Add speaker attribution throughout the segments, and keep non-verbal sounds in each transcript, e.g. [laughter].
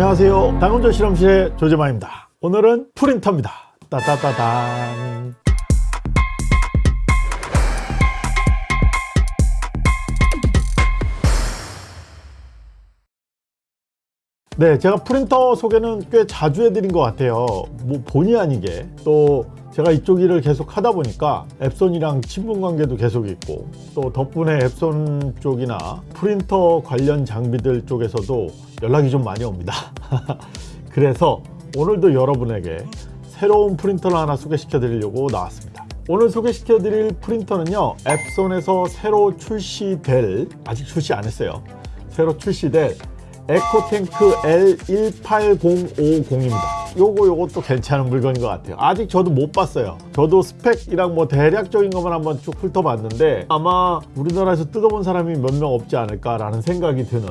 Speaker 1: 안녕하세요. 당근조 실험실의 조재만입니다. 오늘은 프린터입니다. 따따따단 네 제가 프린터 소개는 꽤 자주 해드린 것 같아요. 뭐 본의 아니게. 또 제가 이쪽 일을 계속 하다 보니까 앱손이랑 친분 관계도 계속 있고 또 덕분에 앱손 쪽이나 프린터 관련 장비들 쪽에서도 연락이 좀 많이 옵니다. [laughs] 그래서 오늘도 여러분에게 새로운 프린터를 하나 소개시켜 드리려고 나왔습니다. 오늘 소개시켜 드릴 프린터는요 앱손에서 새로 출시될 아직 출시 안 했어요. 새로 출시될 에코탱크 L18050입니다. 요거 요것도 괜찮은 물건인 것 같아요. 아직 저도 못 봤어요. 저도 스펙이랑 뭐 대략적인 것만 한번 쭉 훑어봤는데 아마 우리나라에서 뜯어본 사람이 몇 명 없지 않을까 라는 생각이 드는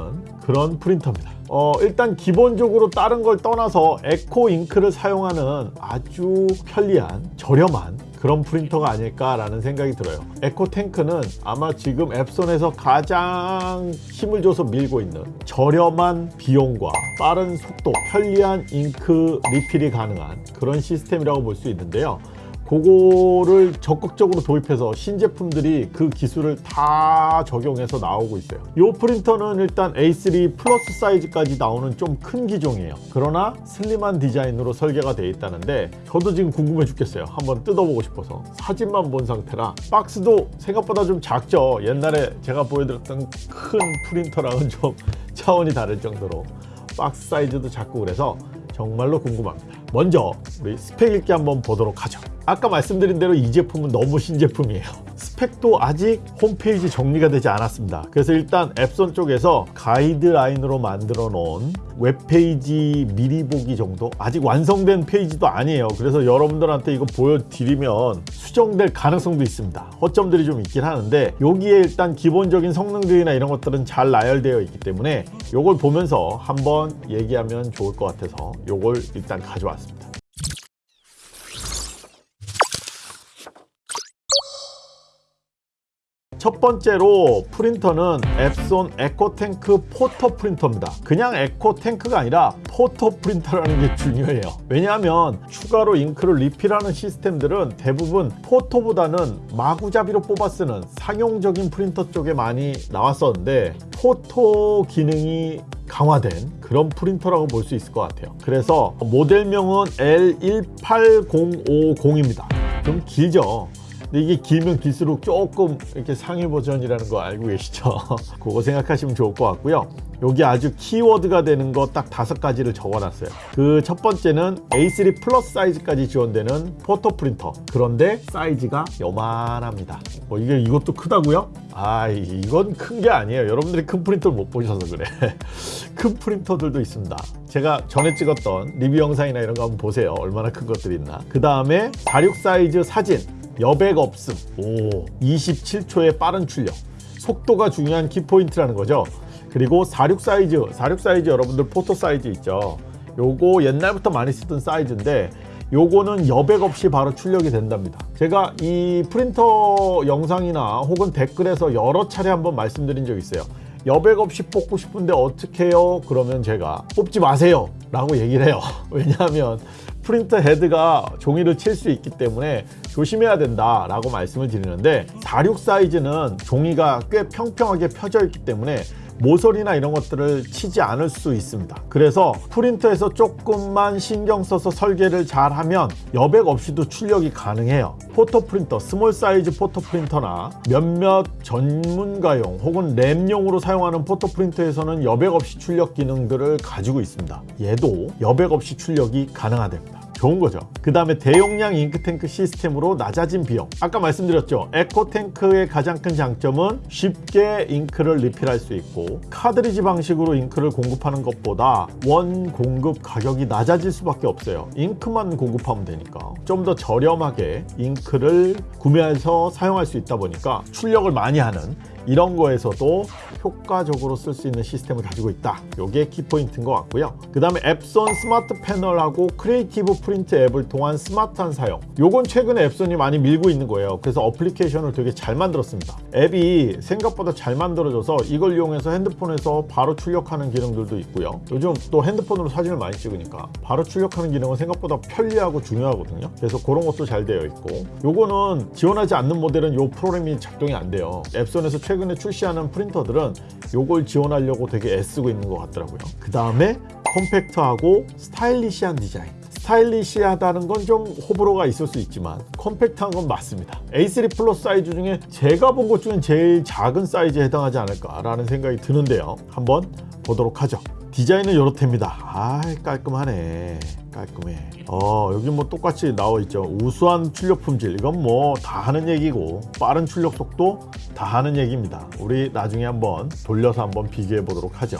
Speaker 1: 그런 프린터입니다. 어, 일단 기본적으로 다른 걸 떠나서 에코 잉크를 사용하는 아주 편리한 저렴한 그런 프린터가 아닐까라는 생각이 들어요. 에코탱크는 아마 지금 엡손에서 가장 힘을 줘서 밀고 있는 저렴한 비용과 빠른 속도, 편리한 잉크 리필이 가능한 그런 시스템이라고 볼 수 있는데요 그거를 적극적으로 도입해서 신제품들이 그 기술을 다 적용해서 나오고 있어요. 이 프린터는 일단 A3 플러스 사이즈까지 나오는 좀 큰 기종이에요. 그러나 슬림한 디자인으로 설계가 되어 있다는데 저도 지금 궁금해 죽겠어요. 한번 뜯어보고 싶어서. 사진만 본 상태라. 박스도 생각보다 좀 작죠. 옛날에 제가 보여드렸던 큰 프린터랑은 좀 [laughs] 차원이 다를 정도로 박스 사이즈도 작고 그래서 정말로 궁금합니다 먼저 우리 스펙 읽기 한번 보도록 하죠. 아까 말씀드린 대로 이 제품은 너무 신제품이에요. 스펙도 아직 홈페이지 정리가 되지 않았습니다. 그래서 일단 엡손 쪽에서 가이드라인으로 만들어 놓은 웹페이지 미리 보기 정도? 아직 완성된 페이지도 아니에요. 그래서 여러분들한테 이거 보여드리면 수정될 가능성도 있습니다. 허점들이 좀 있긴 하는데 여기에 일단 기본적인 성능들이나 이런 것들은 잘 나열되어 있기 때문에 이걸 보면서 한번 얘기하면 좋을 것 같아서 이걸 일단 가져왔습니다 같습니다. 첫 번째로 프린터는 엡손 에코탱크 photo 프린터입니다. 그냥 에코탱크가 아니라 photo 프린터라는 게 중요해요. 왜냐하면 추가로 잉크를 리필하는 시스템들은 대부분 photo보다는 마구잡이로 뽑아 쓰는 상용적인 프린터 쪽에 많이 나왔었는데 photo 기능이 강화된 그런 프린터라고 볼 수 있을 것 같아요. 그래서 모델명은 L18050입니다. 좀 길죠 근데 이게 길면 길수록 조금 이렇게 상위 버전이라는 거 알고 계시죠? [laughs] 그거 생각하시면 좋을 것 같고요. 여기 아주 키워드가 되는 거 딱 다섯 가지를 적어놨어요. 그 첫 번째는 A3 플러스 사이즈까지 지원되는 photo 프린터. 그런데 사이즈가 요만합니다. 뭐 이게 이것도 크다고요? 아 이건 큰 게 아니에요. 여러분들이 큰 프린터를 못 보셔서 그래. [laughs] 큰 프린터들도 있습니다. 제가 전에 찍었던 리뷰 영상이나 이런 거 한번 보세요. 얼마나 큰 것들이 있나. 그 다음에 46 사이즈 사진. 여백 없음. 오. 27초의 빠른 출력. 속도가 중요한 키포인트라는 거죠. 그리고 46 사이즈 46 사이즈 여러분들 photo 사이즈 있죠? 요거 옛날부터 많이 쓰던 사이즈인데 요거는 여백 없이 바로 출력이 된답니다. 제가 이 프린터 영상이나 혹은 댓글에서 여러 차례 한번 말씀드린 적 있어요. 여백 없이 뽑고 싶은데 어떻게 해요? 그러면 제가 뽑지 마세요! 라고 얘기를 해요. [laughs] 왜냐하면 프린터 헤드가 종이를 칠 수 있기 때문에 조심해야 된다 라고 말씀을 드리는데 46 사이즈는 종이가 꽤 평평하게 펴져 있기 때문에 모서리나 이런 것들을 치지 않을 수 있습니다. 그래서 프린터에서 조금만 신경 써서 설계를 잘 하면 여백 없이도 출력이 가능해요. photo 프린터, small 사이즈 photo 프린터나 몇몇 전문가용 혹은 lab용으로 사용하는 photo 프린터에서는 여백 없이 출력 기능들을 가지고 있습니다. 얘도 여백 없이 출력이 가능하답니다 좋은 거죠. 그 다음에 대용량 잉크탱크 시스템으로 낮아진 비용. 아까 말씀드렸죠? EcoTank의 가장 큰 장점은 쉽게 잉크를 리필할 수 있고 카트리지 방식으로 잉크를 공급하는 것보다 원 공급 가격이 낮아질 수밖에 없어요. 잉크만 공급하면 되니까. 좀 더 저렴하게 잉크를 구매해서 사용할 수 있다 보니까 출력을 많이 하는 이런 거에서도 효과적으로 쓸 수 있는 시스템을 가지고 있다. 요게 키포인트인 것 같고요. 그 다음에 Epson Smart Panel하고 Creative Print 앱을 통한 스마트한 사용. 요건 최근에 Epson이 많이 밀고 있는 거예요. 그래서 어플리케이션을 되게 잘 만들었습니다. 앱이 생각보다 잘 만들어져서 이걸 이용해서 핸드폰에서 바로 출력하는 기능들도 있고요. 요즘 또 핸드폰으로 사진을 많이 찍으니까 바로 출력하는 기능은 생각보다 편리하고 중요하거든요. 그래서 그런 것도 잘 되어 있고 요거는 지원하지 않는 모델은 요 프로그램이 작동이 안 돼요. Epson에서 최근에 출시하는 프린터들은 요걸 지원하려고 되게 애쓰고 있는 것 같더라고요. 그 다음에 컴팩트하고 stylish한 디자인. stylish하다는 건 좀 호불호가 있을 수 있지만 컴팩트한 건 맞습니다. A3 플러스 사이즈 중에 제가 본 것 중엔 제일 작은 사이즈에 해당하지 않을까 라는 생각이 드는데요. 한번 보도록 하죠. 디자인은 이렇답니다. 아 깔끔하네. 깔끔해. 어 여기 뭐 똑같이 나와 있죠. 우수한 출력 품질 이건 뭐 다 하는 얘기고 빠른 출력 속도 다 하는 얘기입니다. 우리 나중에 한번 돌려서 한번 비교해 보도록 하죠.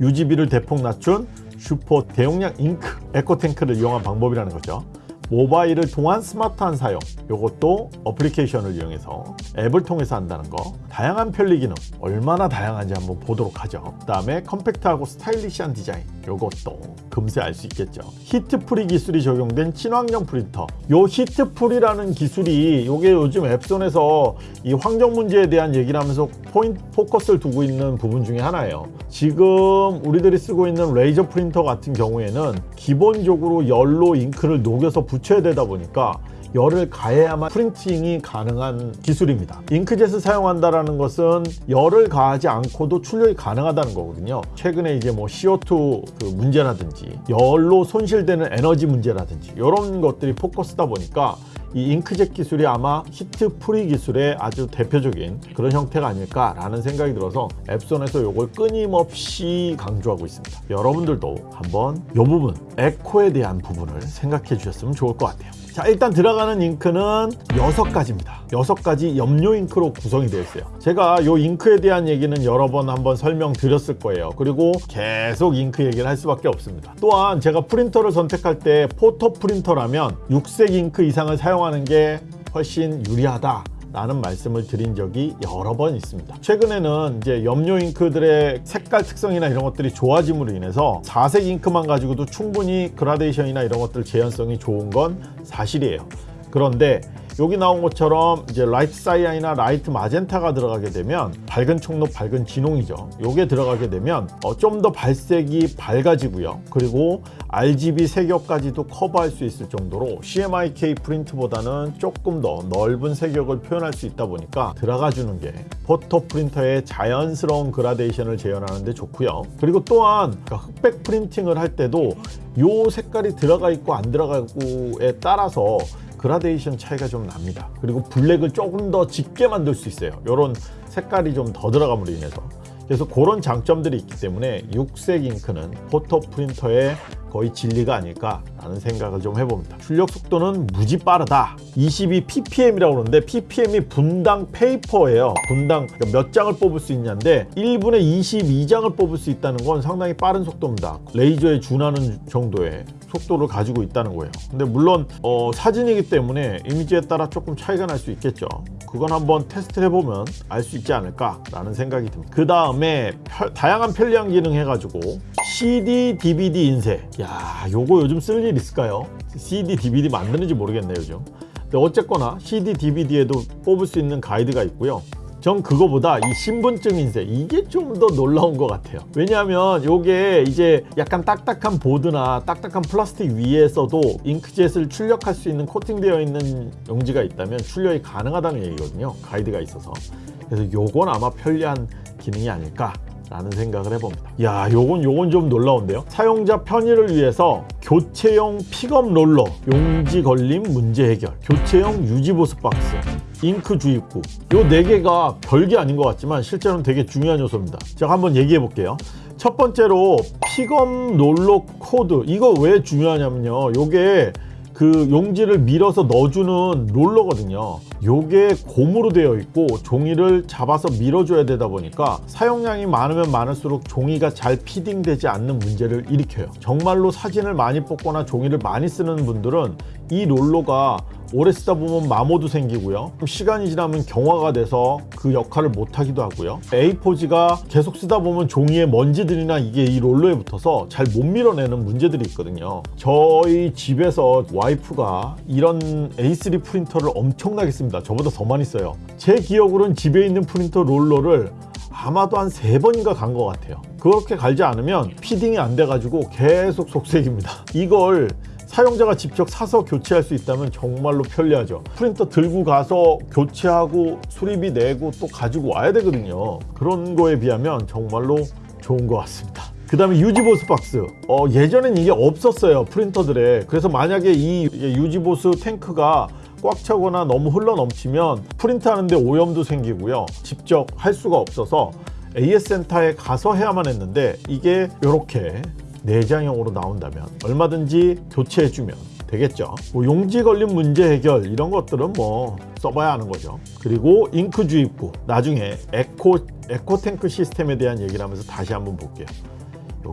Speaker 1: 유지비를 대폭 낮춘 슈퍼 대용량 잉크 EcoTank를 이용한 방법이라는 거죠. 모바일을 통한 스마트한 사용 이것도 어플리케이션을 이용해서 앱을 통해서 한다는 거. 다양한 편리 기능 얼마나 다양한지 한번 보도록 하죠. 그 다음에 컴팩트하고 stylish한 디자인 이것도 금세 알 수 있겠죠. heat free 기술이 적용된 친환경 프린터. 요 heat free라는 기술이 요게 요즘 Epson에서 이 환경 문제에 대한 얘기를 하면서 포인트 포커스를 두고 있는 부분 중에 하나예요. 지금 우리들이 쓰고 있는 레이저 프린터 같은 경우에는 기본적으로 열로 잉크를 녹여서 붙여야 되다 보니까 열을 가해야만 프린팅이 가능한 기술입니다. 잉크젯을 사용한다는 것은 열을 가하지 않고도 출력이 가능하다는 거거든요. 최근에 이제 뭐 CO2 그 문제라든지 열로 손실되는 에너지 문제라든지 이런 것들이 포커스다 보니까 이 잉크젯 기술이 아마 heat free 기술의 아주 대표적인 그런 형태가 아닐까라는 생각이 들어서 Epson에서 이걸 끊임없이 강조하고 있습니다. 여러분들도 한번 이 부분, eco에 대한 부분을 생각해 주셨으면 좋을 것 같아요. 자 일단 들어가는 잉크는 여섯 가지입니다. 여섯 가지 염료 잉크로 구성이 되어 있어요. 제가 이 잉크에 대한 얘기는 여러 번 한번 설명드렸을 거예요. 그리고 계속 잉크 얘기를 할 수밖에 없습니다. 또한 제가 프린터를 선택할 때 포토 프린터라면 육색 잉크 이상을 사용하는 게 훨씬 유리하다 라는 말씀을 드린 적이 여러 번 있습니다. 최근에는 이제 염료 잉크들의 색깔 특성이나 이런 것들이 좋아짐으로 인해서 사색 잉크만 가지고도 충분히 그라데이션이나 이런 것들 재현성이 좋은 건 사실이에요. 그런데 여기 나온 것처럼 이제 light cyan이나 light magenta가 들어가게 되면 밝은 청록 밝은 진홍이죠. 요게 들어가게 되면 어, 좀 더 발색이 밝아지고요. 그리고 RGB 색역까지도 커버할 수 있을 정도로 CMYK 프린트보다는 조금 더 넓은 색역을 표현할 수 있다 보니까 들어가 주는 게 photo 프린터의 자연스러운 gradation을 재현하는 데 좋고요. 그리고 또한 그러니까 흑백 프린팅을 할 때도 요 색깔이 들어가 있고 안 들어가고에 따라서 gradation 차이가 좀 납니다. 그리고 블랙을 조금 더 짙게 만들 수 있어요. 이런 색깔이 좀 더 들어감으로 인해서. 그래서 그런 장점들이 있기 때문에 육색 잉크는 photo 프린터의 거의 진리가 아닐까 라는 생각을 좀 해봅니다. 출력 속도는 무지 빠르다. 22ppm이라고 그러는데 ppm이 분당 페이퍼예요. 분당 몇 장을 뽑을 수 있냐인데 1분에 22장을 뽑을 수 있다는 건 상당히 빠른 속도입니다. 레이저에 준하는 정도의 속도를 가지고 있다는 거예요. 근데 물론 어, 사진이기 때문에 이미지에 따라 조금 차이가 날 수 있겠죠. 그건 한번 테스트 해보면 알 수 있지 않을까 라는 생각이 듭니다. 그 다음에 다양한 편리한 기능 해가지고 CD, DVD 인쇄. 야, 요거 요즘 쓸 일 있을까요? CD, DVD 만드는지 모르겠네요, 요즘. 근데 어쨌거나 CD, DVD에도 뽑을 수 있는 가이드가 있고요. 전 그거보다 이 신분증 인쇄 이게 좀 더 놀라운 것 같아요 왜냐하면 이게 이제 약간 딱딱한 보드나 딱딱한 플라스틱 위에서도 잉크젯을 출력할 수 있는 코팅되어 있는 용지가 있다면 출력이 가능하다는 얘기거든요 가이드가 있어서 그래서 요건 아마 편리한 기능이 아닐까 라는 생각을 해봅니다. 야 요건 요건 좀 놀라운데요. 사용자 편의를 위해서 교체용 픽업 롤러 용지 걸림 문제 해결 교체용 유지보수 박스 잉크 주입구. 요 네 개가 별게 아닌 것 같지만 실제로는 되게 중요한 요소입니다. 제가 한번 얘기해 볼게요. 첫 번째로 픽업 롤러 코드. 이거 왜 중요하냐면요. 요게 그 용지를 밀어서 넣어주는 롤러거든요. 요게 고무로 되어 있고 종이를 잡아서 밀어줘야 되다 보니까 사용량이 많으면 많을수록 종이가 잘 피딩되지 않는 문제를 일으켜요. 정말로 사진을 많이 뽑거나 종이를 많이 쓰는 분들은 이 롤러가 오래 쓰다 보면 마모도 생기고요. 시간이 지나면 경화가 돼서 그 역할을 못 하기도 하고요. A4지가 계속 쓰다 보면 종이에 먼지들이나 이게 이 롤러에 붙어서 잘 못 밀어내는 문제들이 있거든요. 저희 집에서 와이프가 이런 A3 프린터를 엄청나게 씁니다. 저보다 더 많이 써요. 제 기억으로는 집에 있는 프린터 롤러를 아마도 한 세 번인가 간 것 같아요. 그렇게 갈지 않으면 feeding이 안 돼가지고 계속 속썩입니다. 이걸 사용자가 직접 사서 교체할 수 있다면 정말로 편리하죠. 프린터 들고 가서 교체하고 수리비 내고 또 가지고 와야 되거든요. 그런 거에 비하면 정말로 좋은 것 같습니다. 그 다음에 유지보수 박스. 어, 예전엔 이게 없었어요. 프린터들에. 그래서 만약에 이 유지보수 탱크가 꽉 차거나 너무 흘러 넘치면 프린트 하는데 오염도 생기고요. 직접 할 수가 없어서 AS 센터에 가서 해야만 했는데 이게 이렇게 내장형으로 나온다면 얼마든지 교체해주면 되겠죠. 뭐 용지 걸린 문제 해결 이런 것들은 뭐 써봐야 하는 거죠. 그리고 잉크 주입구 나중에 에코 에코 탱크 시스템에 대한 얘기를 하면서 다시 한번 볼게요.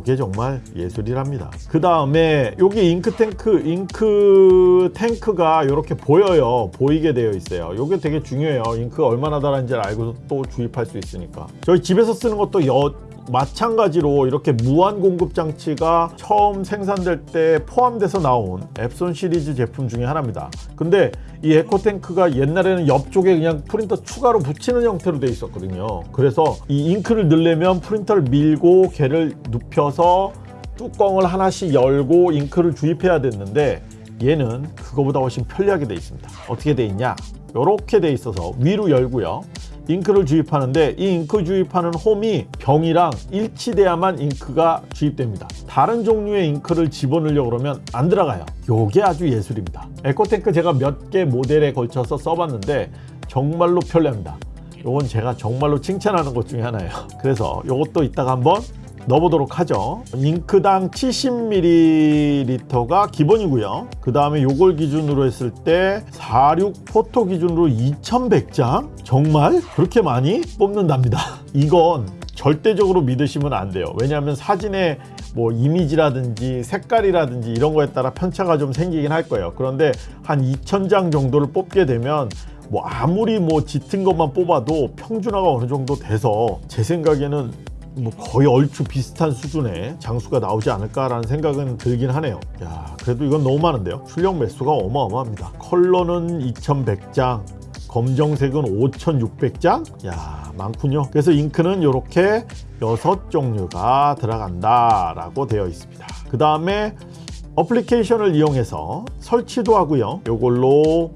Speaker 1: 이게 정말 예술이랍니다. 그 다음에 여기 잉크 탱크, 잉크 탱크가 이렇게 보여요. 보이게 되어 있어요. 이게 되게 중요해요. 잉크가 얼마나 닳았는지를 알고 또 주입할 수 있으니까. 저희 집에서 쓰는 것도 여, 마찬가지로 이렇게 무한 공급 장치가 처음 생산될 때 포함돼서 나온 앱손 시리즈 제품 중에 하나입니다. 근데 이 에코탱크가 옛날에는 옆쪽에 그냥 프린터 추가로 붙이는 형태로 돼 있었거든요. 그래서 이 잉크를 넣으려면 프린터를 밀고 걔를 눕혀서 뚜껑을 하나씩 열고 잉크를 주입해야 됐는데 얘는 그거보다 훨씬 편리하게 돼 있습니다. 어떻게 돼 있냐? 이렇게 돼 있어서 위로 열고요. 잉크를 주입하는데 이 잉크 주입하는 홈이 병이랑 일치돼야만 잉크가 주입됩니다. 다른 종류의 잉크를 집어넣으려고 그러면 안 들어가요. 요게 아주 예술입니다. 에코탱크 제가 몇 개 모델에 걸쳐서 써봤는데 정말로 편리합니다. 요건 제가 정말로 칭찬하는 것 중에 하나예요. 그래서 요것도 이따가 한번 넣어보도록 하죠. 잉크당 70ml가 기본이고요. 그 다음에 요걸 기준으로 했을 때 46 포토 기준으로 2100장? 정말 그렇게 많이 뽑는답니다. [laughs] 이건 절대적으로 믿으시면 안 돼요. 왜냐하면 사진에 뭐 이미지라든지 색깔이라든지 이런 거에 따라 편차가 좀 생기긴 할 거예요. 그런데 한 2000장 정도를 뽑게 되면 뭐 아무리 뭐 짙은 것만 뽑아도 평준화가 어느 정도 돼서 제 생각에는 뭐 거의 얼추 비슷한 수준의 장수가 나오지 않을까라는 생각은 들긴 하네요. 야, 그래도 이건 너무 많은데요. 출력 매수가 어마어마합니다. 컬러는 2100장, 검정색은 5600장? 야, 많군요. 그래서 잉크는 이렇게 여섯 종류가 들어간다 라고 되어 있습니다. 그 다음에 어플리케이션을 이용해서 설치도 하고요. 이걸로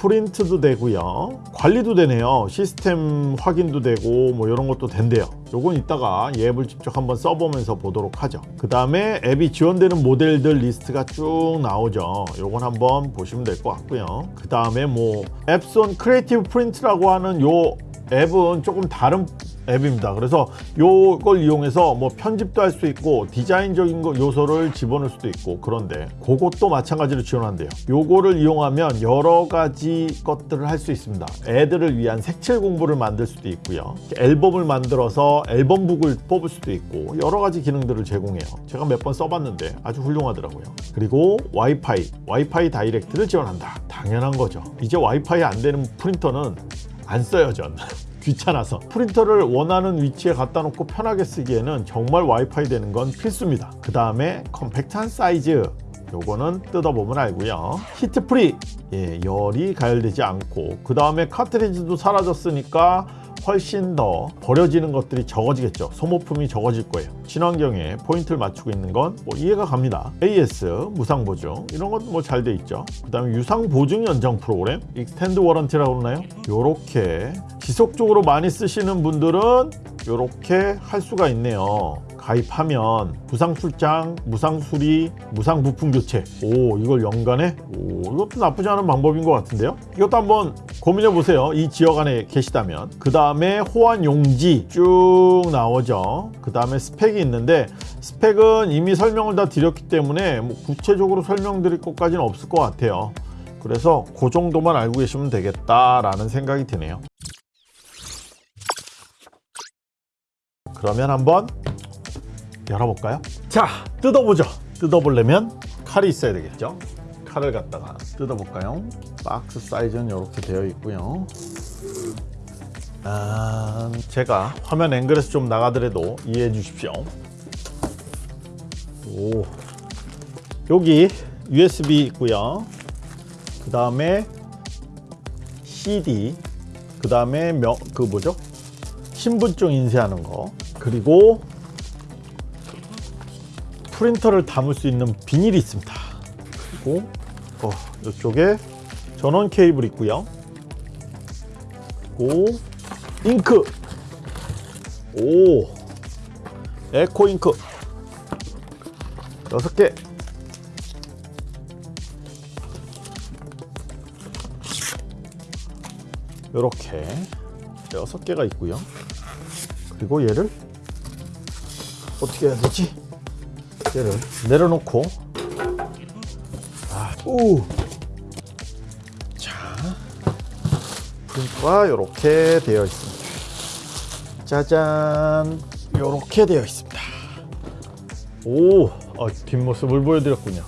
Speaker 1: 프린트도 되고요 관리도 되네요 시스템 확인도 되고 뭐 이런 것도 된대요 요건 이따가 이 앱을 직접 한번 써보면서 보도록 하죠 그 다음에 앱이 지원되는 모델들 리스트가 쭉 나오죠 요건 한번 보시면 될 것 같고요 그 다음에 뭐 엡손 Creative Print라고 하는 요 앱은 조금 다른 앱입니다. 그래서 요걸 이용해서 뭐 편집도 할 수 있고 디자인적인 거 요소를 집어넣을 수도 있고 그런데 그것도 마찬가지로 지원한대요. 요거를 이용하면 여러 가지 것들을 할 수 있습니다. 애들을 위한 색칠 공부를 만들 수도 있고요. 앨범을 만들어서 앨범북을 뽑을 수도 있고 여러 가지 기능들을 제공해요. 제가 몇 번 써봤는데 아주 훌륭하더라고요. 그리고 와이파이, 와이파이 다이렉트를 지원한다. 당연한 거죠. 이제 와이파이 안 되는 프린터는 안 써요 전 [laughs] 귀찮아서 프린터를 원하는 위치에 갖다 놓고 편하게 쓰기에는 정말 와이파이 되는 건 필수입니다 그 다음에 컴팩트한 사이즈 요거는 뜯어보면 알고요 heat free 예, 열이 가열되지 않고 그 다음에 카트리지도 사라졌으니까 훨씬 더 버려지는 것들이 적어지겠죠 소모품이 적어질 거예요 친환경에 포인트를 맞추고 있는 건 뭐 이해가 갑니다 AS 무상 보증 이런 것도 뭐잘 돼 있죠 그 다음에 유상 보증 연장 프로그램 extended warranty라고 그러나요 요렇게 지속적으로 많이 쓰시는 분들은 요렇게 할 수가 있네요 가입하면 무상 출장, 무상 수리, 무상 부품 교체. 오, 이걸 연간에? 오, 이것도 나쁘지 않은 방법인 것 같은데요? 이것도 한번 고민해 보세요. 이 지역 안에 계시다면. 그 다음에 호환 용지 쭉 나오죠. 그 다음에 스펙이 있는데 스펙은 이미 설명을 다 드렸기 때문에 뭐 구체적으로 설명드릴 것까지는 없을 것 같아요. 그래서 그 정도만 알고 계시면 되겠다라는 생각이 드네요. 그러면 한번 열어볼까요? 자, 뜯어보죠. 뜯어보려면 칼이 있어야 되겠죠? 칼을 갖다가 뜯어볼까요? 박스 사이즈는 이렇게 되어 있고요. 아, 제가 화면 앵글에서 좀 나가더라도 이해해 주십시오. 오, 여기 USB 있고요. 그 다음에 CD, 그 다음에 그 뭐죠? 신분증 인쇄하는 거, 그리고 프린터를 담을 수 있는 비닐이 있습니다. 그리고 어, 이쪽에 전원 케이블 있고요. 그리고 잉크, 오, 에코 잉크 여섯 개. 이렇게 여섯 개가 있고요. 그리고 얘를 어떻게 해야 되지? 얘를 내려놓고 아, 우. 자, 프린터가 이렇게 되어 있습니다. 짜잔, 이렇게 되어 있습니다. 오, 어, 뒷모습을 보여드렸군요.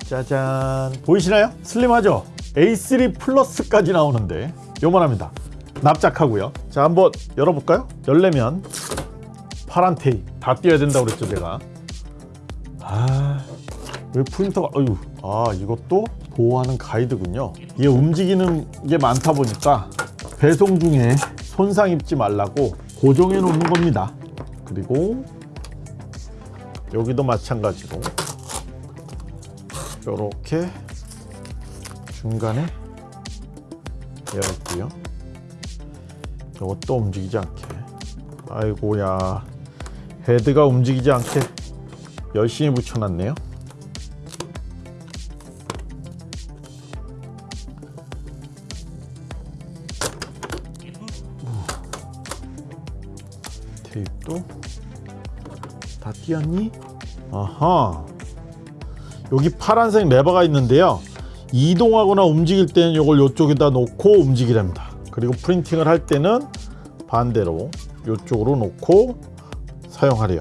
Speaker 1: 짜잔, 보이시나요? 슬림하죠? A3 플러스까지 나오는데 요만합니다. 납작하고요. 자, 한번 열어볼까요? 열려면 파란 테이프 다 띄어야 된다고 그랬죠, 제가. 아, 왜 프린터가, 어유, 아, 이것도 보호하는 가이드군요. 이게 움직이는 게 많다 보니까 배송 중에 손상 입지 말라고 고정해 놓는 겁니다. 그리고 여기도 마찬가지로 이렇게 중간에 있고요. 이것도 움직이지 않게. 아이고야, 헤드가 움직이지 않게 열심히 붙여놨네요. 다 띄었니? 아하. 여기 파란색 레버가 있는데요. 이동하거나 움직일 때는 이걸 이쪽에다 놓고 움직이랍니다. 그리고 프린팅을 할 때는 반대로 이쪽으로 놓고 사용하래요.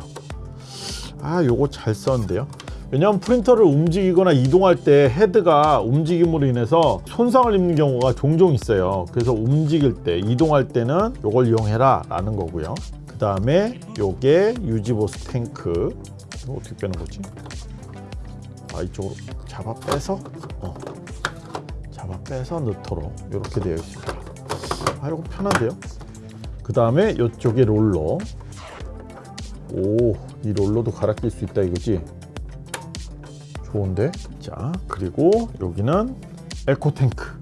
Speaker 1: 아, 요거 잘 썼는데요. 왜냐하면 프린터를 움직이거나 이동할 때 헤드가 움직임으로 인해서 손상을 입는 경우가 종종 있어요. 그래서 움직일 때, 이동할 때는 요걸 이용해라 라는 거고요. 그 다음에 요게 유지보스 탱크. 이거 어떻게 빼는 거지? 아, 이쪽으로 잡아 빼서, 어. 잡아 빼서 넣도록 이렇게 되어 있습니다. 아, 이거 편한데요? 그 다음에 이쪽에 롤러. 오, 이 롤러도 갈아 낄 수 있다 이거지? 좋은데? 자, 그리고 여기는 에코탱크.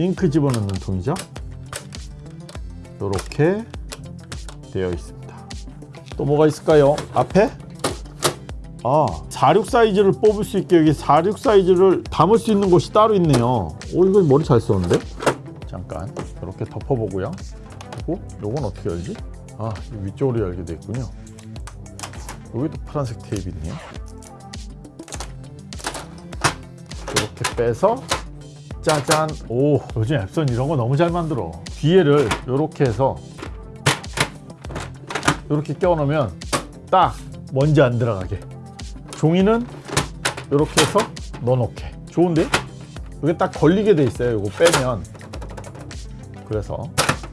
Speaker 1: 잉크 집어넣는 통이죠? 이렇게 되어 있습니다. 또 뭐가 있을까요? 앞에? 아, 46 사이즈를 뽑을 수 있게 여기 46 사이즈를 담을 수 있는 곳이 따로 있네요. 오, 이거 머리 잘 썼는데? 잠깐, 이렇게 덮어보고요. 그리고 요건 어떻게 열지? 아, 이 위쪽으로 열게 돼 있군요. 여기도 파란색 테이프 있네요. 이렇게 빼서 짜잔. 오, 요즘 앱선 이런 거 너무 잘 만들어. 뒤에를 이렇게 해서 이렇게 껴놓으면 딱 먼지 안 들어가게. 종이는 이렇게 해서 넣어놓게. 좋은데? 이게 딱 걸리게 돼 있어요. 이거 빼면. 그래서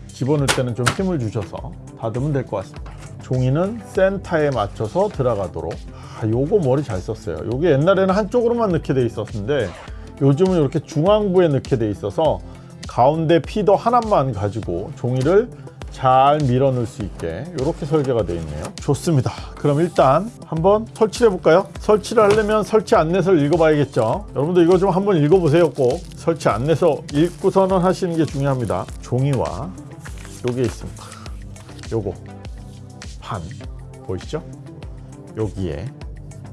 Speaker 1: 집어넣을 때는 좀 힘을 주셔서 닫으면 될 것 같습니다. 종이는 센터에 맞춰서 들어가도록 아, 요거 머리 잘 썼어요 요게 옛날에는 한쪽으로만 넣게 돼 있었는데 요즘은 이렇게 중앙부에 넣게 돼 있어서 가운데 피더 하나만 가지고 종이를 잘 밀어 넣을 수 있게 이렇게 설계가 되어 있네요. 좋습니다. 그럼 일단 한번 설치를 해볼까요? 설치를 하려면 설치 안내서를 읽어봐야겠죠? 여러분들 이거 좀 한번 읽어보세요 꼭. 설치 안내서 읽고서는 하시는 게 중요합니다. 종이와 요게 있습니다. 요거. 판. 보이시죠? 여기에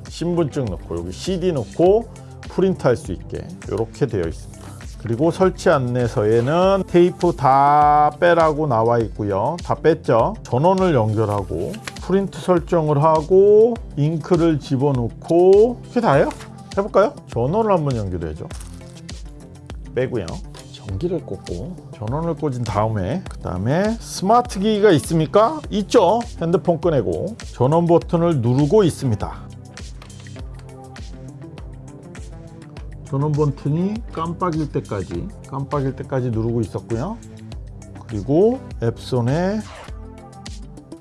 Speaker 1: 신분증 넣고 여기 CD 넣고 프린트 할 수 있게 이렇게 되어 있습니다. 그리고 설치 안내서에는 테이프 다 빼라고 나와 있고요. 다 뺐죠. 전원을 연결하고 프린트 설정을 하고 잉크를 집어넣고 그게 다예요? 해볼까요? 전원을 한번 연결해줘. 빼고요. 전기를 꽂고 전원을 꽂은 다음에 그 다음에 스마트 기기가 있습니까? 있죠 핸드폰 꺼내고 전원 버튼을 누르고 있습니다 전원 버튼이 깜빡일 때까지 깜빡일 때까지 누르고 있었고요. 그리고 앱손의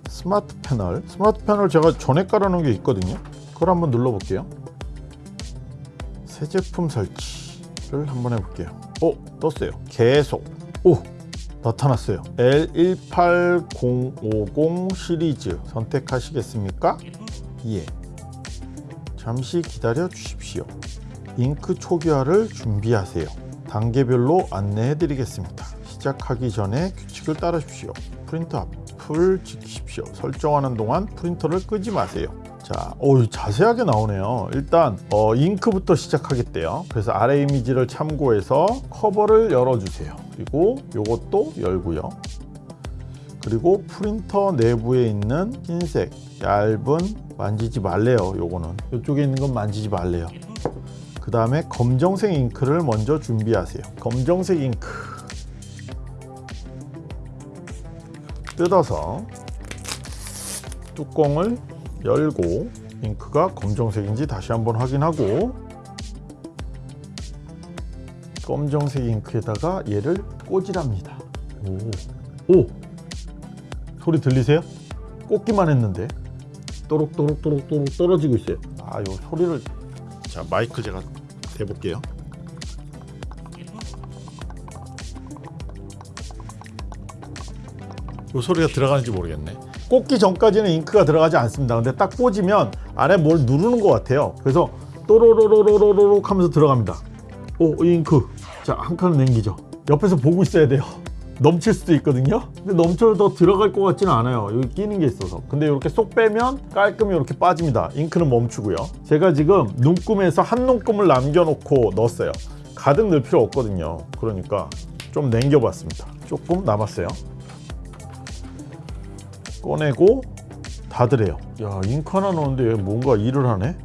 Speaker 1: 스마트 패널 스마트 패널 제가 전에 깔아놓은 게 있거든요. 그걸 한번 눌러볼게요. 새 제품 설치를 한번 해볼게요. 오 떴어요. 계속 오 나타났어요. L18050 시리즈 선택하시겠습니까? 예. 잠시 기다려 주십시오. 잉크 초기화를 준비하세요. 단계별로 안내해 드리겠습니다. 시작하기 전에 규칙을 따르십시오. 프린터 앞을 지키십시오. 설정하는 동안 프린터를 끄지 마세요. 자, 오, 자세하게 나오네요. 일단 어, 잉크부터 시작하겠대요. 그래서 아래 이미지를 참고해서 커버를 열어주세요. 그리고 이것도 열고요. 그리고 프린터 내부에 있는 흰색 얇은 만지지 말래요. 요거는 이쪽에 있는 건 만지지 말래요. 그 다음에 검정색 잉크를 먼저 준비하세요. 검정색 잉크 뜯어서 뚜껑을 열고 잉크가 검정색인지 다시 한번 확인하고 검정색 잉크에다가 얘를 꽂으랍니다. 오, 오, 소리 들리세요? 꽂기만 했는데 또록또록또록또록 떨어지고 있어요. 아, 요 소리를 자 마이크 제가 대볼게요. 요 소리가 들어가는지 모르겠네. 꽂기 전까지는 잉크가 들어가지 않습니다. 근데 딱 꽂으면 안에 뭘 누르는 것 같아요. 그래서 또로로로로로록 하면서 들어갑니다. 오, 이 잉크. 자, 한 칸을 남기죠. 옆에서 보고 있어야 돼요. 넘칠 수도 있거든요. 근데 넘쳐도 더 들어갈 것 같지는 않아요. 여기 끼는 게 있어서. 근데 이렇게 쏙 빼면 깔끔히 이렇게 빠집니다. 잉크는 멈추고요. 제가 지금 눈금에서 한 눈금을 남겨놓고 넣었어요. 가득 넣을 필요 없거든요. 그러니까 좀 남겨봤습니다. 조금 남았어요. 꺼내고 닫으래요. 야, 잉크 하나 넣었는데 얘 뭔가 일을 하네.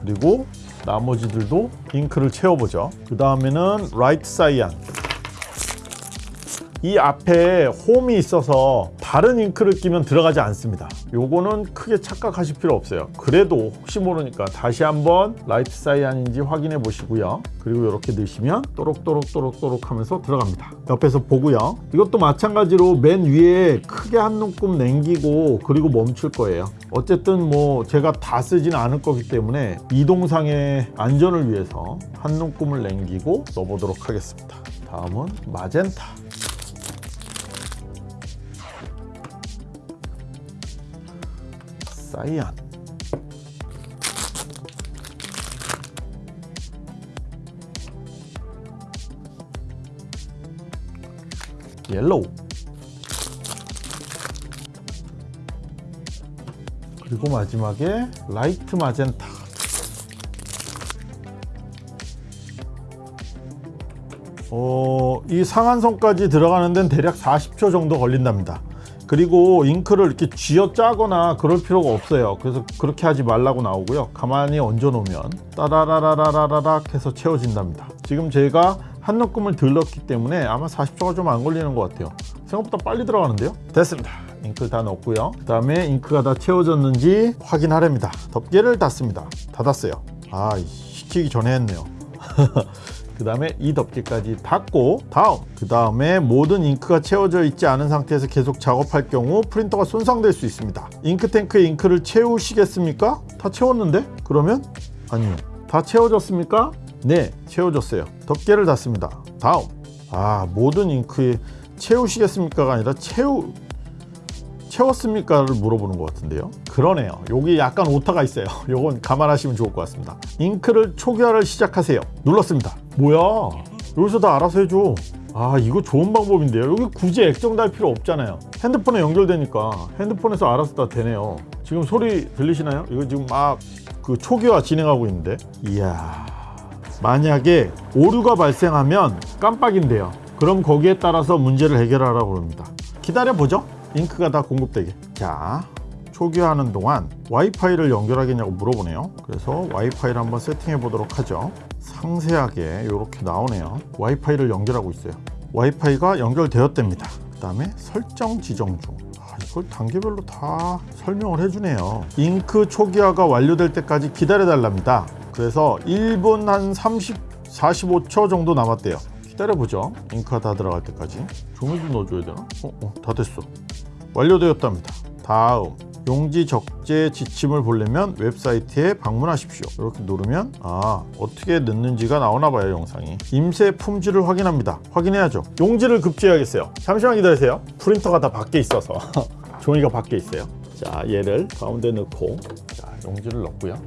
Speaker 1: 그리고 나머지들도 잉크를 채워보죠. 그 다음에는 light cyan. 이 앞에 홈이 있어서 다른 잉크를 끼면 들어가지 않습니다. 요거는 크게 착각하실 필요 없어요. 그래도 혹시 모르니까 다시 한번 light cyan인지 확인해 보시고요. 그리고 이렇게 넣으시면 또록또록또록또록 하면서 들어갑니다. 옆에서 보고요. 이것도 마찬가지로 맨 위에 크게 한 눈금 남기고 그리고 멈출 거예요. 어쨌든 뭐 제가 다 쓰지는 않을 거기 때문에 이동상의 안전을 위해서 한 눈금을 남기고 넣어보도록 하겠습니다. 다음은 마젠타. 사이안 옐로우. 그리고 마지막에 라이트 마젠타. 어, 이 상한선까지 들어가는 데는 대략 40초 정도 걸린답니다. 그리고 잉크를 이렇게 쥐어 짜거나 그럴 필요가 없어요. 그래서 그렇게 하지 말라고 나오고요. 가만히 얹어 놓으면 따라라라라라락 해서 채워진답니다. 지금 제가 한 눈금을 들렀기 때문에 아마 40초가 좀 안 걸리는 것 같아요. 생각보다 빨리 들어가는데요. 됐습니다. 잉크 다 넣었고요. 그 다음에 잉크가 다 채워졌는지 확인하렵니다. 덮개를 닫습니다. 닫았어요. 아, 시키기 전에 했네요. [laughs] 그 다음에 이 덮개까지 닫고 다음 그 다음에 모든 잉크가 채워져 있지 않은 상태에서 계속 작업할 경우 프린터가 손상될 수 있습니다 잉크탱크에 잉크를 채우시겠습니까? 다 채웠는데? 그러면? 아니요 다 채워졌습니까? 네 채워졌어요 덮개를 닫습니다 다음 아 모든 잉크에 채우시겠습니까가 아니라 채우 채웠습니까를 물어보는 것 같은데요. 그러네요. 여기 약간 오타가 있어요. [laughs] 요건 감안하시면 좋을 것 같습니다. 잉크를 초기화를 시작하세요. 눌렀습니다. 뭐야? 여기서 다 알아서 해줘. 아 이거 좋은 방법인데요. 여기 굳이 액정 달 필요 없잖아요. 핸드폰에 연결되니까 핸드폰에서 알아서 다 되네요. 지금 소리 들리시나요? 이거 지금 막 그 초기화 진행하고 있는데. 이야. 만약에 오류가 발생하면 깜빡인데요. 그럼 거기에 따라서 문제를 해결하라고 합니다. 기다려 보죠 잉크가 다 공급되게 자 초기화하는 동안 와이파이를 연결하겠냐고 물어보네요 그래서 와이파이를 한번 세팅해 보도록 하죠 상세하게 이렇게 나오네요 와이파이를 연결하고 있어요 와이파이가 연결되었답니다 그 다음에 설정 지정 중 아, 이걸 단계별로 다 설명을 해주네요 잉크 초기화가 완료될 때까지 기다려 달랍니다 그래서 1분 한 30, 45초 정도 남았대요. 기다려보죠. 잉크가 다 들어갈 때까지. 종이도 넣어줘야 되나? 어, 어, 다 됐어. 완료되었답니다. 다음 용지 적재 지침을 보려면 웹사이트에 방문하십시오. 이렇게 누르면 아 어떻게 넣는지가 나오나 봐요 영상이. 임세 품질을 확인합니다. 확인해야죠. 용지를 급제해야겠어요. 잠시만 기다리세요. 프린터가 다 밖에 있어서 [laughs] 종이가 밖에 있어요. 자 얘를 가운데 넣고 자 용지를 넣고요.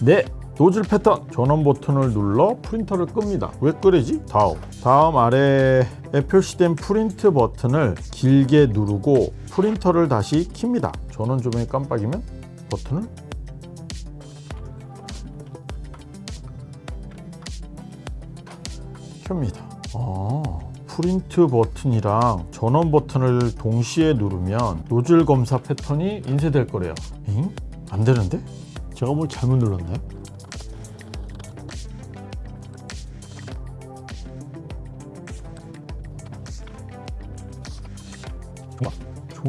Speaker 1: 네 노즐 패턴 전원 버튼을 눌러 프린터를 끕니다 왜 끄래지? 다음 다음 아래에 표시된 프린트 버튼을 길게 누르고 프린터를 다시 킵니다 전원 조명이 깜빡이면 버튼을 켭니다 아, 프린트 버튼이랑 전원 버튼을 동시에 누르면 노즐 검사 패턴이 인쇄될 거래요 잉? 안 되는데? 제가 뭘 잘못 눌렀나요?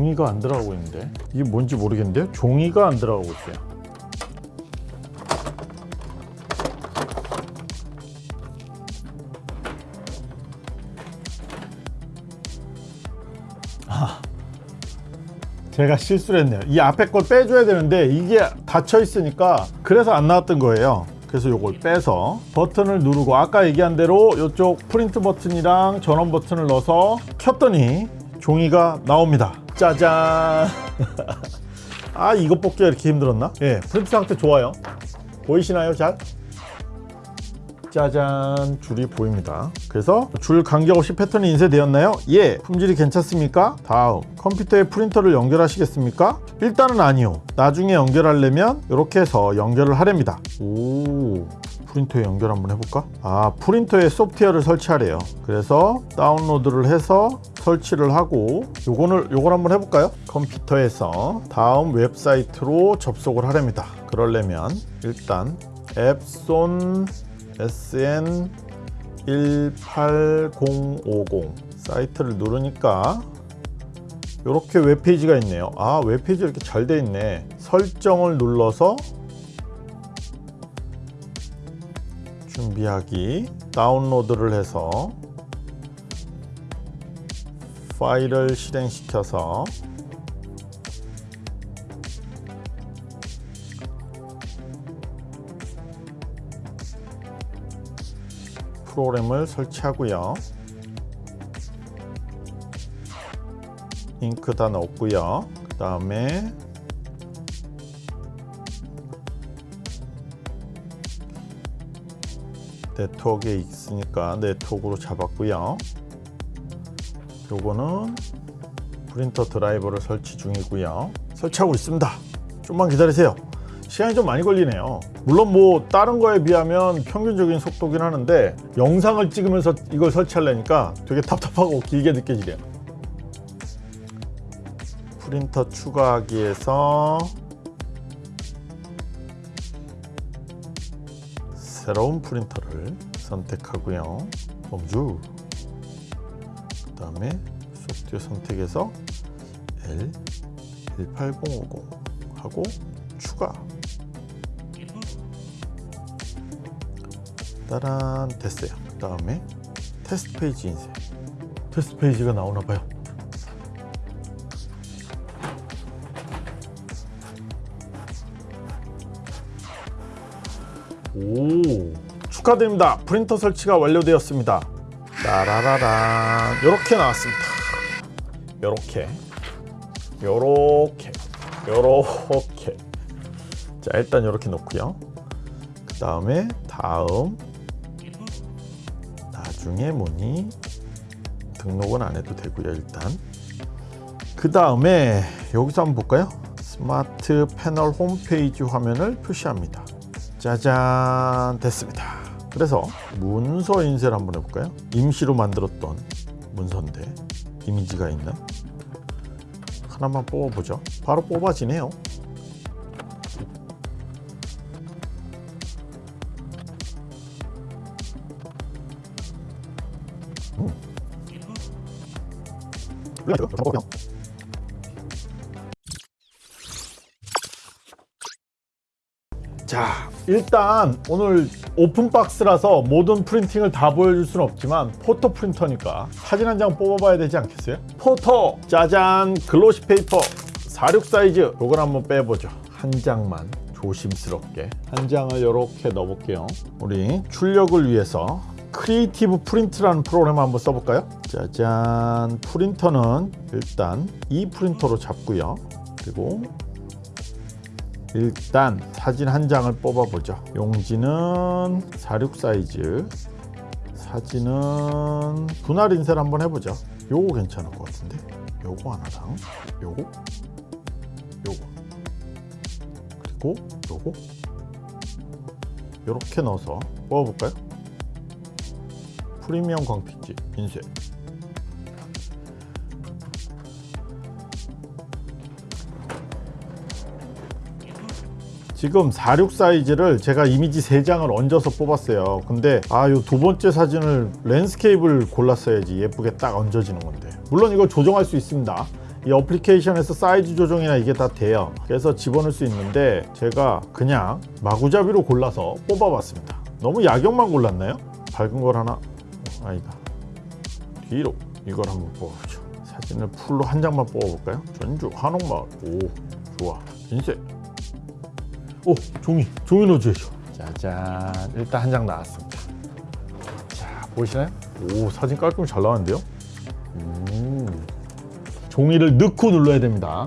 Speaker 1: 종이가 안 들어가고 있는데. 이게 뭔지 모르겠는데요 종이가 안 들어가고 있어요. 아, 제가 실수를 했네요. 이 앞에 걸 빼줘야 되는데 이게 닫혀 있으니까 그래서 안 나왔던 거예요. 그래서 이걸 빼서 버튼을 누르고 아까 얘기한 대로 이쪽 프린트 버튼이랑 전원 버튼을 넣어서 켰더니 종이가 나옵니다 짜잔 [laughs] 아 이것 뽑기가 이렇게 힘들었나? 예 프린트 상태 좋아요 보이시나요 잘? 짜잔 줄이 보입니다 그래서 줄 간격없이 패턴이 인쇄되었나요? 예 품질이 괜찮습니까? 다음 컴퓨터에 프린터를 연결하시겠습니까? 일단은 아니요 나중에 연결하려면 이렇게 해서 연결을 하렵니다 오 프린터에 연결 한번 해볼까? 아 프린터에 소프트웨어를 설치하래요 그래서 다운로드를 해서 설치를 하고 요거를 요걸 한번 해볼까요? 컴퓨터에서 다음 웹사이트로 접속을 하렵니다 그러려면 일단 엡손 SN 18050 사이트를 누르니까 이렇게 웹페이지가 있네요. 아 웹페이지 이렇게 잘 돼 있네. 설정을 눌러서 준비하기 다운로드를 해서 파일을 실행시켜서 프로그램을 설치하고요. 잉크 다 넣었고요. 그 다음에 네트워크에 있으니까 네트워크로 잡았고요. 요거는 프린터 드라이버를 설치 중이고요. 설치하고 있습니다. 좀만 기다리세요. 시간이 좀 많이 걸리네요. 물론 뭐 다른 거에 비하면 평균적인 속도긴 하는데 영상을 찍으면서 이걸 설치하려니까 되게 답답하고 길게 느껴지네요. 프린터 추가하기에서 새로운 프린터를 선택하고요. 범주 그 다음에 소프트웨어 선택해서 L 18050 하고 추가 따란 됐어요. 그 다음에 테스트 페이지 인쇄. 테스트 페이지가 나오나 봐요. 오 축하드립니다. 프린터 설치가 완료되었습니다. 따라라란 이렇게 나왔습니다. 요렇게 요렇게 요렇게 자 일단 이렇게 놓고요. 그 다음에 다음 나중에 뭐니? 등록은 안 해도 되고요 일단. 그 다음에 여기서 한번 볼까요? 스마트 패널 홈페이지 화면을 표시합니다. 짜잔 됐습니다. 그래서 문서 인쇄를 한번 해볼까요? 임시로 만들었던 문서인데 이미지가 있는 하나만 뽑아보죠. 바로 뽑아지네요 자 일단 오늘 open box라서 모든 프린팅을 다 보여줄 수는 없지만 포토 프린터니까 사진 한 장 뽑아봐야 되지 않겠어요? 포토! 짜잔! glossy paper! 46 사이즈! 이걸 한번 빼보죠. 한 장만 조심스럽게. 한 장을 이렇게 넣어볼게요. 우리 출력을 위해서 Creative Print라는 프로그램 한번 써볼까요? 짜잔. 프린터는 일단 이 프린터로 잡고요. 그리고 일단 사진 한 장을 뽑아보죠. 용지는 46 사이즈. 사진은 분할 인쇄를 한번 해보죠. 요거 괜찮을 것 같은데? 요거 하나랑 요거. 요거. 그리고 요거. 요렇게 넣어서 뽑아볼까요? 프리미엄 광택지 인쇄. 지금 46 사이즈를 제가 이미지 3장을 얹어서 뽑았어요. 근데 아요 두 번째 사진을 landscape를 골랐어야지 예쁘게 딱 얹어지는 건데. 물론 이걸 조정할 수 있습니다. 이 어플리케이션에서 사이즈 조정이나 이게 다 돼요. 그래서 집어넣을 수 있는데 제가 그냥 마구잡이로 골라서 뽑아봤습니다. 너무 야경만 골랐나요? 밝은 걸 하나? 어, 아니다. 뒤로 이걸 한번 뽑아보죠. 사진을 full로 한 장만 뽑아볼까요? 전주 한옥마을. 오 좋아. 인쇄 오 종이. 종이 넣어줘야죠 짜잔. 일단 한 장 나왔습니다. 자 보이시나요? 오 사진 깔끔히 잘 나왔는데요? 음. 종이를 넣고 눌러야 됩니다.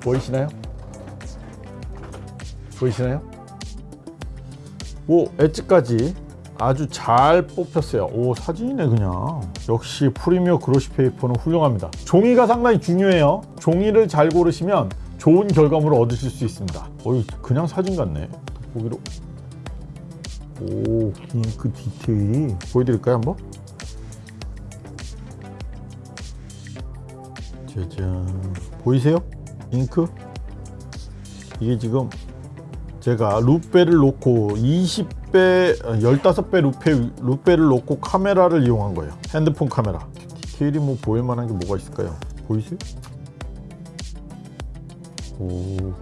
Speaker 1: 보이시나요? 보이시나요? 오 엣지까지 아주 잘 뽑혔어요. 오 사진이네 그냥. 역시 프리미어 그로시 페이퍼는 훌륭합니다. 종이가 상당히 중요해요. 종이를 잘 고르시면 좋은 결과물을 얻으실 수 있습니다. 어이 그냥 사진 같네. 보기로. 오 잉크 디테일이 보여드릴까요 한번? 짜잔. 보이세요? 잉크? 이게 지금 제가 루페를 놓고 20 배, 15배 루페, 루페를 놓고 카메라를 이용한 거예요. 핸드폰 카메라. 디테일이 뭐 보일 만한 게 뭐가 있을까요? 보이세요? 오,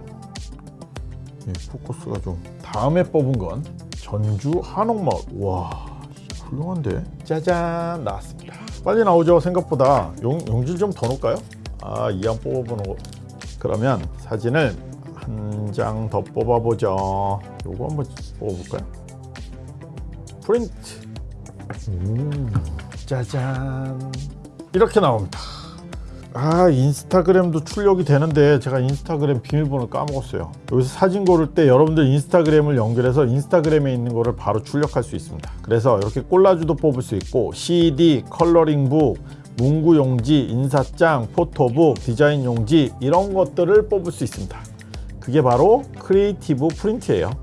Speaker 1: 예, 포커스가 좀 다음에 뽑은 건 전주 한옥마을. 와 훌륭한데? 짜잔 나왔습니다. 빨리 나오죠 생각보다. 용, 용지를 좀 더 넣을까요? 아 이왕 뽑아보는 거. 그러면 사진을 한 장 더 뽑아보죠. 요거 한번 뽑아볼까요? 프린트. 음, 짜잔. 이렇게 나옵니다. 아 인스타그램도 출력이 되는데 제가 인스타그램 비밀번호 까먹었어요. 여기서 사진 고를 때 여러분들 인스타그램을 연결해서 인스타그램에 있는 거를 바로 출력할 수 있습니다. 그래서 이렇게 콜라주도 뽑을 수 있고 CD, 컬러링북, 문구 용지, 인사장, 포토북, 디자인 용지 이런 것들을 뽑을 수 있습니다. 그게 바로 creative print예요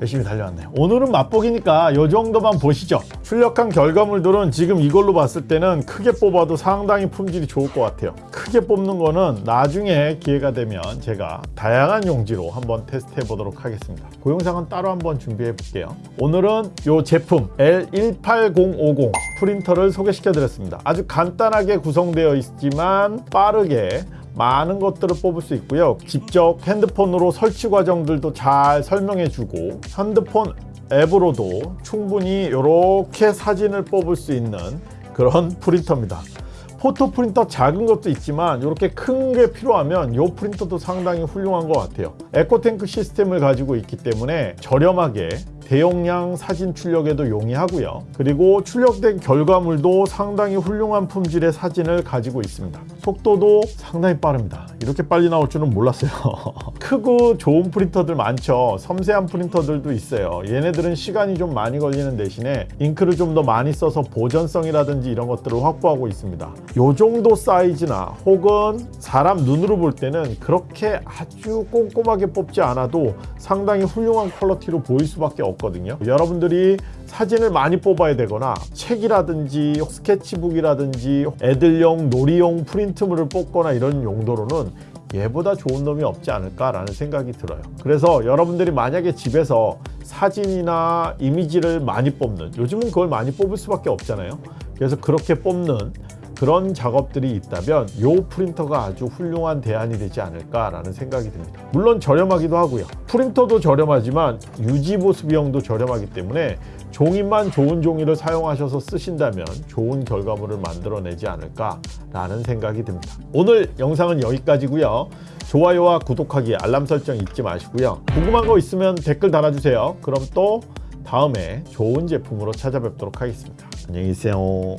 Speaker 1: 열심히 달려왔네요. 오늘은 맛보기니까 이 정도만 보시죠. 출력한 결과물들은 지금 이걸로 봤을 때는 크게 뽑아도 상당히 품질이 좋을 것 같아요. 크게 뽑는 거는 나중에 기회가 되면 제가 다양한 용지로 한번 테스트 해 보도록 하겠습니다. 그 영상은 따로 한번 준비해 볼게요. 오늘은 이 제품 L18050 프린터를 소개시켜 드렸습니다. 아주 간단하게 구성되어 있지만 빠르게 많은 것들을 뽑을 수 있고요. 직접 핸드폰으로 설치 과정들도 잘 설명해 주고 핸드폰 앱으로도 충분히 이렇게 사진을 뽑을 수 있는 그런 프린터입니다. 포토 프린터 작은 것도 있지만 이렇게 큰 게 필요하면 이 프린터도 상당히 훌륭한 것 같아요. 에코탱크 시스템을 가지고 있기 때문에 저렴하게 대용량 사진 출력에도 용이하고요. 그리고 출력된 결과물도 상당히 훌륭한 품질의 사진을 가지고 있습니다. 속도도 상당히 빠릅니다. 이렇게 빨리 나올 줄은 몰랐어요. [laughs] 크고 좋은 프린터들 많죠. 섬세한 프린터들도 있어요. 얘네들은 시간이 좀 많이 걸리는 대신에 잉크를 좀 더 많이 써서 보존성이라든지 이런 것들을 확보하고 있습니다. 요 정도 사이즈나 혹은 사람 눈으로 볼 때는 그렇게 아주 꼼꼼하게 뽑지 않아도 상당히 훌륭한 퀄러티로 보일 수밖에 없 거든요. 여러분들이 사진을 많이 뽑아야 되거나 책이라든지 스케치북이라든지 애들용 놀이용 프린트물을 뽑거나 이런 용도로는 얘보다 좋은 놈이 없지 않을까라는 생각이 들어요. 그래서 여러분들이 만약에 집에서 사진이나 이미지를 많이 뽑는 요즘은 그걸 많이 뽑을 수밖에 없잖아요. 그래서 그렇게 뽑는 그런 작업들이 있다면 요 프린터가 아주 훌륭한 대안이 되지 않을까라는 생각이 듭니다. 물론 저렴하기도 하고요. 프린터도 저렴하지만 유지 보수 비용도 저렴하기 때문에 종이만 좋은 종이를 사용하셔서 쓰신다면 좋은 결과물을 만들어내지 않을까라는 생각이 듭니다. 오늘 영상은 여기까지고요. 좋아요와 구독하기, 알람 설정 잊지 마시고요. 궁금한 거 있으면 댓글 달아주세요. 그럼 또 다음에 좋은 제품으로 찾아뵙도록 하겠습니다. 안녕히 계세요.